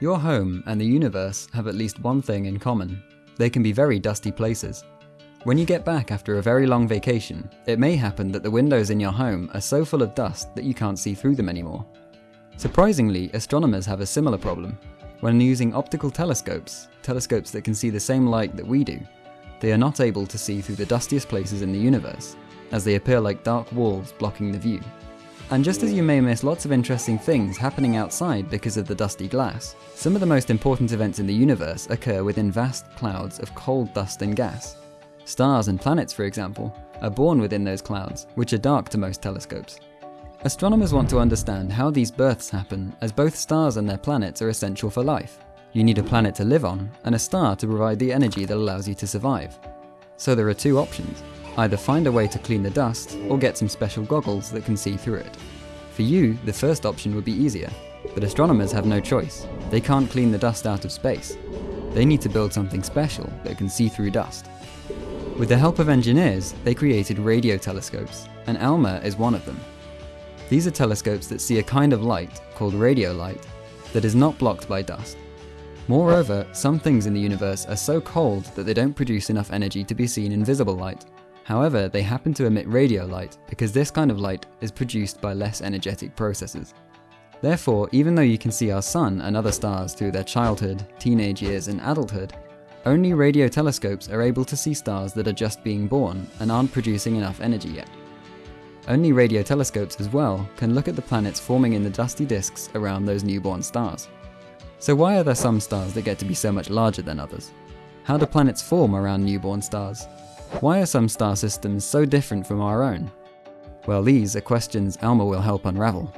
Your home and the universe have at least one thing in common. They can be very dusty places. When you get back after a very long vacation, it may happen that the windows in your home are so full of dust that you can't see through them anymore. Surprisingly, astronomers have a similar problem. When using optical telescopes, telescopes that can see the same light that we do, they are not able to see through the dustiest places in the universe, as they appear like dark walls blocking the view. And just as you may miss lots of interesting things happening outside because of the dusty glass, some of the most important events in the universe occur within vast clouds of cold dust and gas. Stars and planets, for example, are born within those clouds, which are dark to most telescopes. Astronomers want to understand how these births happen, as both stars and their planets are essential for life. You need a planet to live on, and a star to provide the energy that allows you to survive. So there are two options. Either find a way to clean the dust, or get some special goggles that can see through it. For you, the first option would be easier, but astronomers have no choice. They can't clean the dust out of space. They need to build something special that can see through dust. With the help of engineers, they created radio telescopes, and ALMA is one of them. These are telescopes that see a kind of light, called radio light, that is not blocked by dust. Moreover, some things in the universe are so cold that they don't produce enough energy to be seen in visible light, However, they happen to emit radio light because this kind of light is produced by less energetic processes. Therefore, even though you can see our sun and other stars through their childhood, teenage years and adulthood, only radio telescopes are able to see stars that are just being born and aren't producing enough energy yet. Only radio telescopes as well can look at the planets forming in the dusty disks around those newborn stars. So why are there some stars that get to be so much larger than others? How do planets form around newborn stars? Why are some star systems so different from our own? Well, these are questions Alma will help unravel.